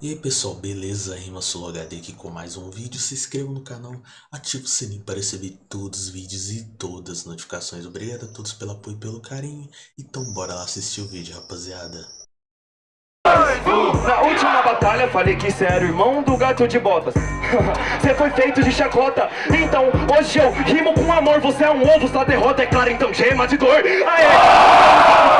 E aí pessoal, beleza? Rima HD aqui com mais um vídeo. Se inscreva no canal, ative o sininho para receber todos os vídeos e todas as notificações. Obrigado a todos pelo apoio e pelo carinho. Então bora lá assistir o vídeo, rapaziada. Na última batalha falei que cê era o irmão do gato de botas. Cê foi feito de chacota. Então hoje eu rimo com amor. Você é um ovo, sua derrota é clara. Então gema de dor. Aê!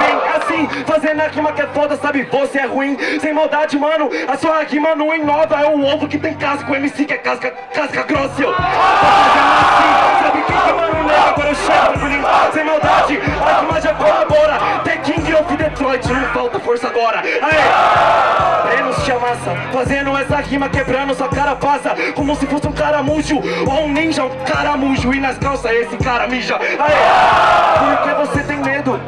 Vem assim, fazendo a rima que é foda Sabe, você é ruim, sem maldade, mano. A sua rima não inova. É um ovo que tem casca, o MC que é casca, casca grossa eu. Assim, sabe quem que mano? Nega Agora eu chego, sem maldade A rima já colabora. The King of Detroit, não falta força agora. Aê! Fazendo essa rima quebrando sua cara passa Como se fosse um caramujo ou um ninja, um caramujo E nas calças esse cara mija Aê! Porque você tem medo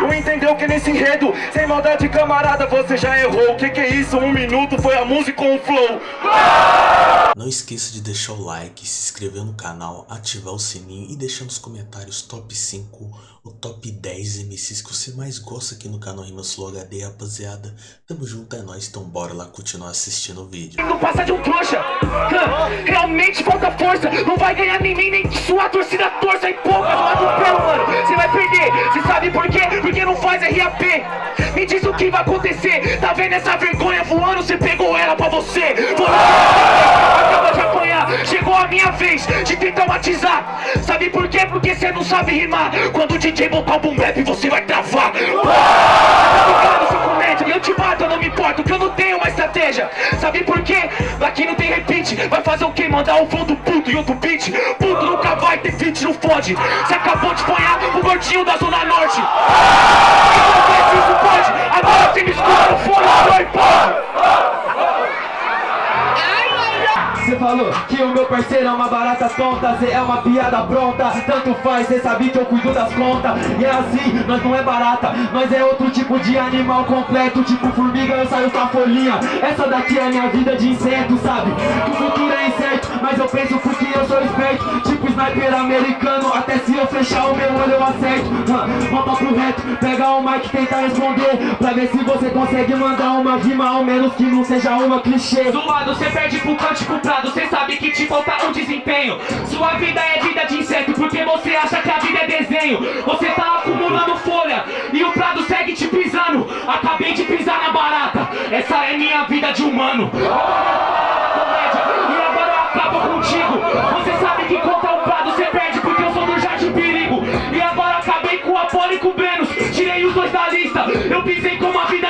não entendeu que nesse enredo Sem maldade camarada você já errou O que que é isso? Um minuto foi a música com o flow Não esqueça de deixar o like, se inscrever no canal, ativar o sininho E deixar nos comentários top 5 ou top 10 MCs que você mais gosta aqui no canal Rimas Flow HD Rapaziada, tamo junto, é nóis, então bora lá continuar assistindo o vídeo. Não passa de um trouxa! Realmente falta força! Não vai ganhar nem nem, nem sua torcida torça E poucas, não atropelo mano! Você vai perder, você sabe por quê? Porque não faz RAP Me diz o que vai acontecer! Tá vendo essa vergonha voando? Você pegou ela pra você! Acaba minha vez de te traumatizar. Sabe por quê? Porque você não sabe rimar. Quando o DJ botar o boom bap você vai travar. Eu te mato, eu não me importo, que eu não tenho uma estratégia. Sabe por quê? Aqui não tem repeat. Vai fazer o quê? Mandar um fundo puto e outro beat? Puto nunca vai ter feat, não fode. Você acabou de apanhar o gordinho da Zona Norte falou que o meu parceiro é uma barata tonta Cê é uma piada pronta. Tanto faz, cê sabe que eu cuido das contas. E é assim, nós não é barata Nós é outro tipo de animal completo Tipo formiga, eu saio com a folhinha. Essa daqui é minha vida de inseto, sabe? O futuro é incerto Mas eu penso porque eu sou esperto. Tipo sniper americano Até se eu fechar o meu olho eu acerto. Volta pro reto, pega o mic tenta responder Pra ver se você consegue mandar uma rima Ao menos que não seja uma clichê. Zoado, cê perde pro cântico pra Cê sabe que te falta um desempenho. Sua vida é vida de inseto Porque você acha que a vida é desenho. Você tá acumulando folha E o prado segue te pisando. Acabei de pisar na barata Essa é minha vida de humano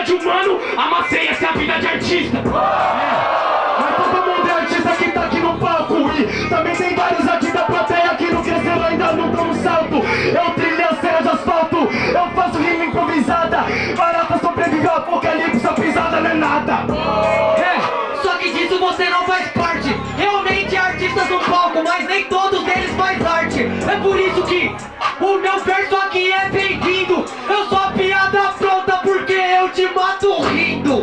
de humano Amassei essa vida de artista é. Também tem vários aqui da plateia que não cresceram ainda não dão um salto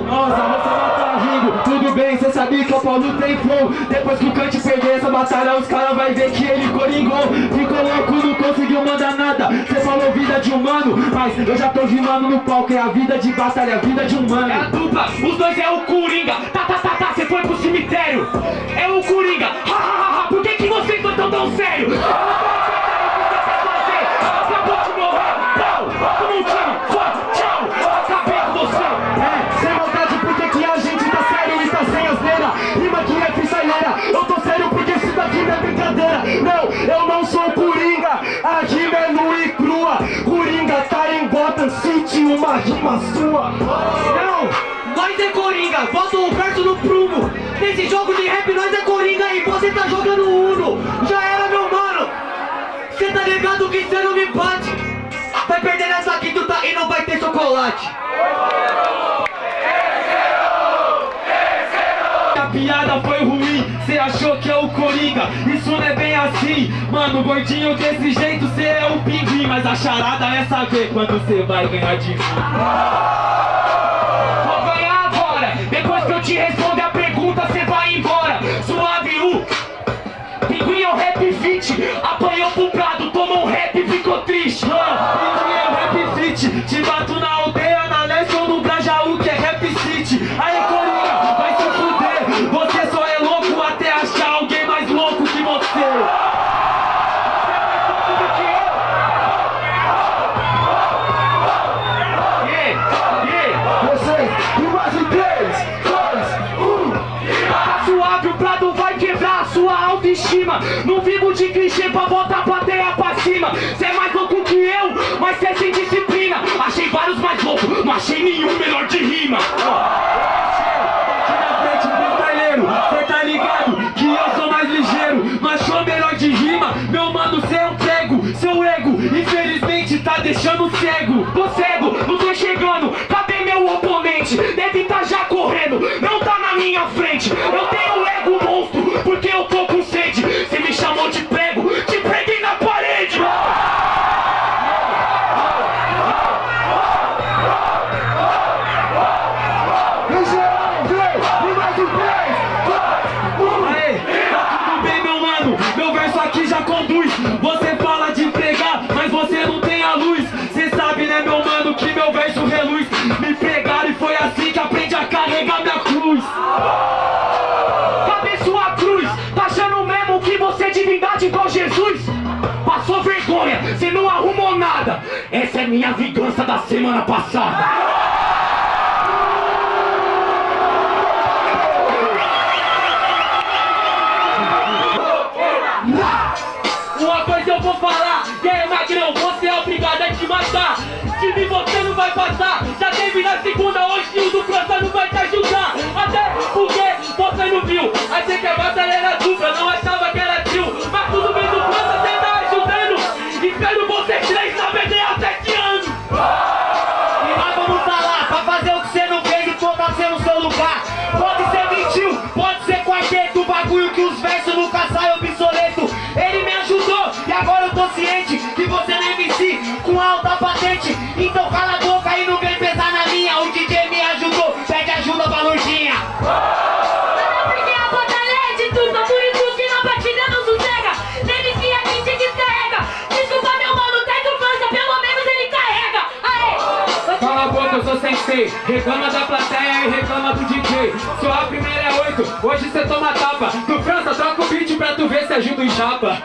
Nossa, você mata rindo, tudo bem, cê sabia que o Paulo tem flow. Depois que o Kant perder essa batalha, os caras vai ver que ele coringou. Ficou louco, não conseguiu mandar nada. Cê falou vida de humano, mas eu já tô rimando no palco. É a vida de batalha, a vida de humano. É a dupla, os dois é o Coringa. Tá, tá, tá, tá, cê foi pro cemitério. É o Coringa, ha, ha, ha, ha Por que que vocês não tão tão sério? City, uma rima sua. Não, nós é Coringa, bota o verso no prumo. Nesse jogo de rap nós é Coringa e você tá jogando Uno. Já era meu mano, cê tá ligado que cê não me bate. Vai perder nessa quinta e não vai ter chocolate A piada foi ruim, cê achou que é o Coringa? Isso não é bem assim, mano, gordinho desse jeito Cê é o pinguim, mas a charada é saber quando cê vai ganhar de mim autoestima Não vivo de clichê pra botar a plateia pra cima. Cê é mais louco que eu, mas cê é sem disciplina. Achei vários mais loucos, não achei nenhum melhor de rima. Aqui na frente carregar minha cruz Cadê sua cruz? Tá achando mesmo que você é divindade igual Jesus? Passou vergonha, cê não arrumou nada Essa é minha vingança da semana passada Uma coisa eu vou falar, e aí Magrão, você é obrigado a te matar Se você não vai passar, na segunda, hoje o do não vai te ajudar. Até porque você não viu, achei que a batalha era dupla, Reclama da plateia e reclama do DJ Sua primeira é oito, hoje cê toma tapa. Do França, troca o beat pra tu ver se ajuda em chapa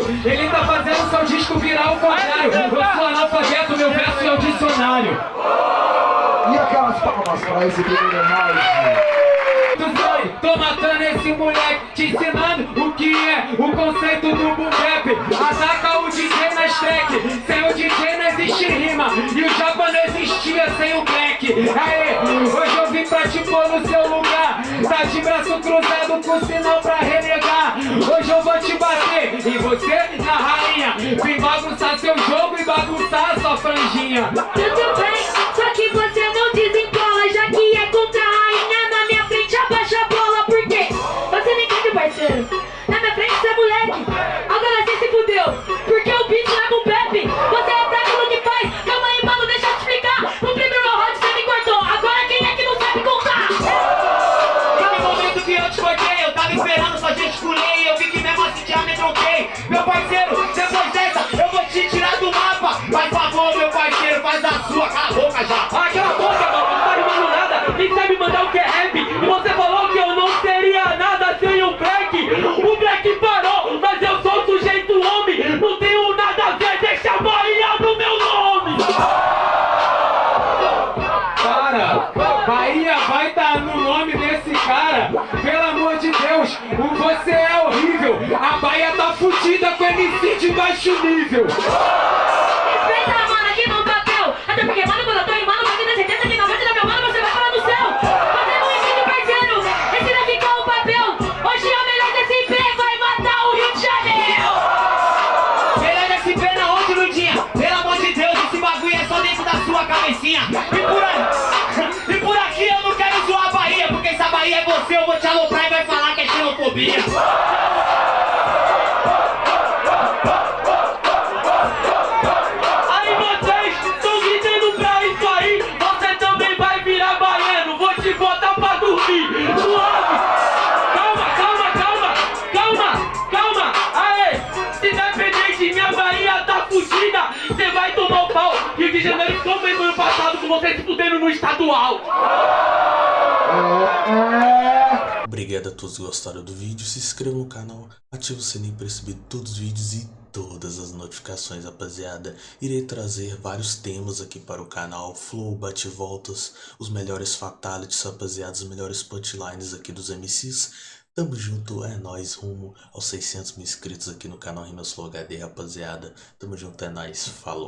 o. Ele tá fazendo seu disco virar ao contrário. Eu sou analfabeto, meu verso é o dicionário. E aquelas palmas pra esse foi, tô matando esse moleque, te ensinando o que é o conceito do boom. Ataca o DJ nas track, sem o DJ não existe rima. E o japa não existia sem o black. Aê, hoje eu vim pra te pôr no seu lugar. Tá de braço cruzado com sinal pra Vim bagunçar seu jogo e bagunçar sua franjinha. Tudo bem, só que você meu parceiro, faz a sua, cala a boca já. Ah, cala a boca, mano, não tá rimando nada. Nem sabe mandar o que é rap. E você falou que eu não seria nada sem o Black. O Black parou, mas eu sou sujeito homem. Não tenho nada a ver, deixa a Bahia no meu nome. Para, Bahia vai estar no nome desse cara. Pelo amor de Deus, você é horrível. A Bahia tá fudida com MC de baixo nível. vocês se fudendo no estadual. É, é. Obrigado a todos que gostaram do vídeo, se inscreva no canal, ative o sininho para receber todos os vídeos e todas as notificações, rapaziada. Irei trazer vários temas aqui para o canal, flow, bate-voltas, os melhores fatalities, rapaziada, os melhores punchlines aqui dos MCs. Tamo junto, é nóis, rumo aos 600 mil inscritos aqui no canal Rimas Flow HD, rapaziada. Tamo junto, é nóis, falou.